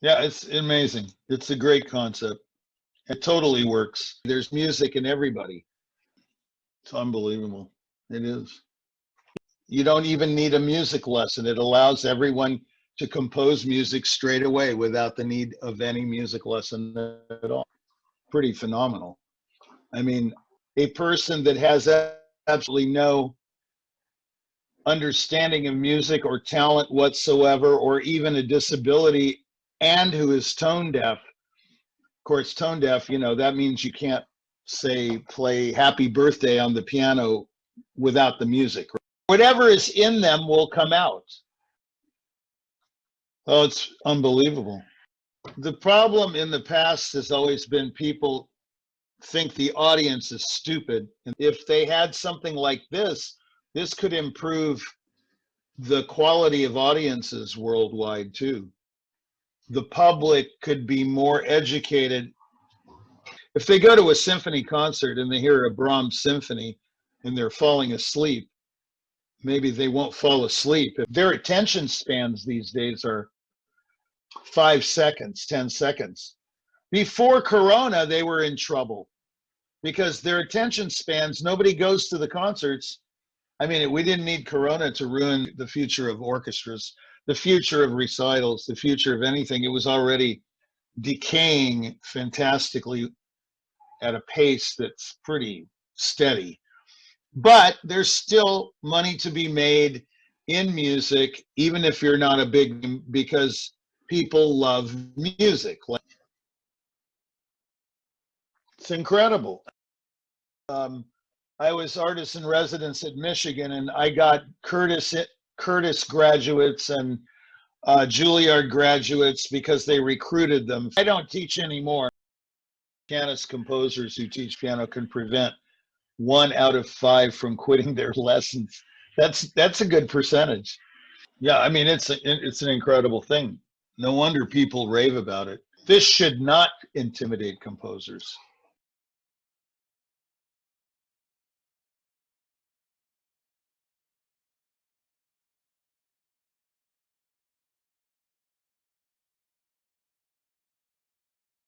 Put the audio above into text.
Yeah, it's amazing. It's a great concept. It totally works. There's music in everybody. It's unbelievable. It is. You don't even need a music lesson. It allows everyone to compose music straight away without the need of any music lesson at all. Pretty phenomenal. I mean, a person that has absolutely no understanding of music or talent whatsoever, or even a disability, and who is tone deaf. Of course, tone deaf, you know, that means you can't say play happy birthday on the piano without the music. Whatever is in them will come out. Oh, it's unbelievable. The problem in the past has always been people think the audience is stupid. And if they had something like this, this could improve the quality of audiences worldwide too. The public could be more educated. If they go to a symphony concert and they hear a Brahms symphony and they're falling asleep, maybe they won't fall asleep. If Their attention spans these days are five seconds, 10 seconds. Before Corona, they were in trouble because their attention spans, nobody goes to the concerts. I mean, we didn't need Corona to ruin the future of orchestras, the future of recitals, the future of anything. It was already decaying fantastically at a pace that's pretty steady. But there's still money to be made in music, even if you're not a big, because people love music. It's incredible. Um, I was artist in residence at Michigan, and I got Curtis Curtis graduates and uh, Juilliard graduates because they recruited them. I don't teach anymore. Pianist composers who teach piano can prevent one out of five from quitting their lessons. That's that's a good percentage. Yeah, I mean it's a, it's an incredible thing. No wonder people rave about it. This should not intimidate composers.